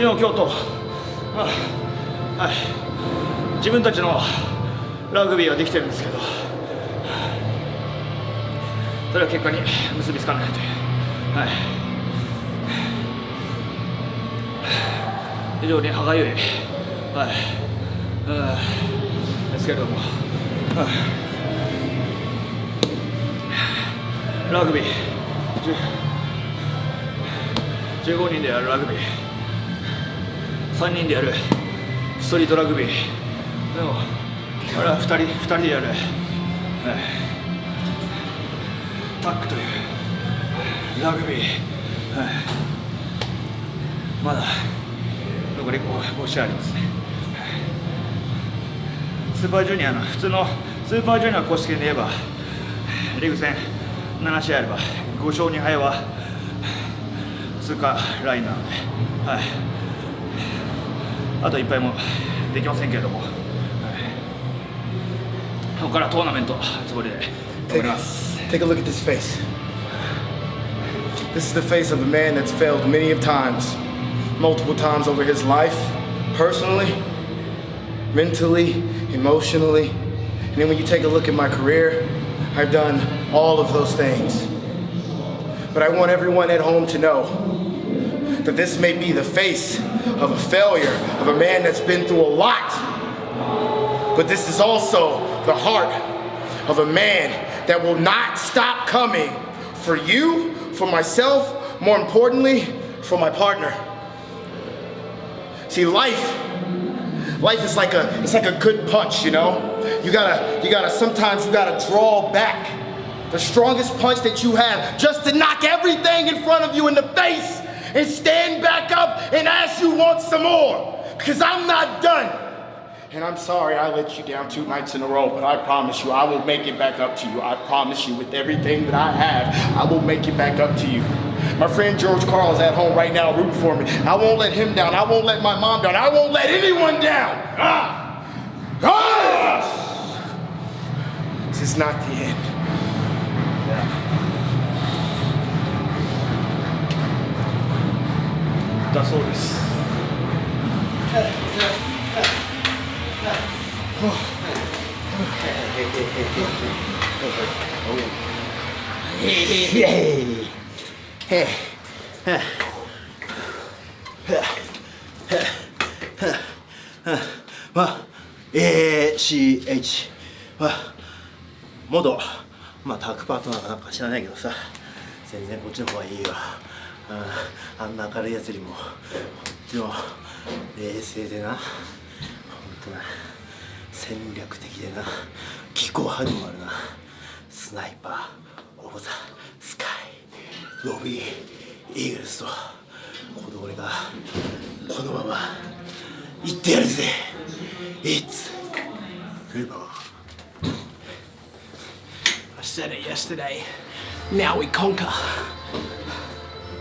昨日今日とはい。自分たちのラグビーはできてるんですけど。それは結果に結びつかない。のではい。非常に歯がゆい。はい。ですけれどもはい。ラグビー15人でやるラグビー3人でやる。ストリートラグビー。でもあれは2人2人でやる、タックという。ラグビー、はい、まだ残り5試合ありますね、スーパージュニアの普通のスーパージュニア公式で言えばリーグ戦7試合あれば5勝2敗は通過ラインなので、はい、あといっぱいもできませんけれども、はい、ここからトーナメントつもりで頑張ります Take a look at this face. This is the face of a man that's failed many of times, multiple times over his life, personally, mentally, emotionally. And then when you take a look at my career, I've done all of those things. But I want everyone at home to know that this may be the face of a failure, of a man that's been through a lot. But this is also the heart of a man that will not stop coming for you, for myself, more importantly, for my partner. See, life, life is like a, it's like a good punch, you know? You gotta, you gotta, sometimes you gotta draw back the strongest punch that you have just to knock everything in front of you in the face and stand ask you want some more. Because I'm not done. And I'm sorry I let you down two nights in a row, but I promise you I will make it back up to you. I promise you with everything that I have, I will make it back up to you. My friend George Carl is at home right now rooting for me. I won't let him down. I won't let my mom down. I won't let anyone down. Ah! Ah! This is not the end. That's all this. CH は元まあタッグパートナーかなんか知らない。けどさ全然こっちの方がい。い。よ、うん、あんな明るいやつよりもこっちの冷静でな。本当な戦略的でな。気候派でもあるな。スナイパーオブザスカイロビーイーグルスと。この俺がこのまま行ってやるぜ。It's over I said it yesterday now we conquer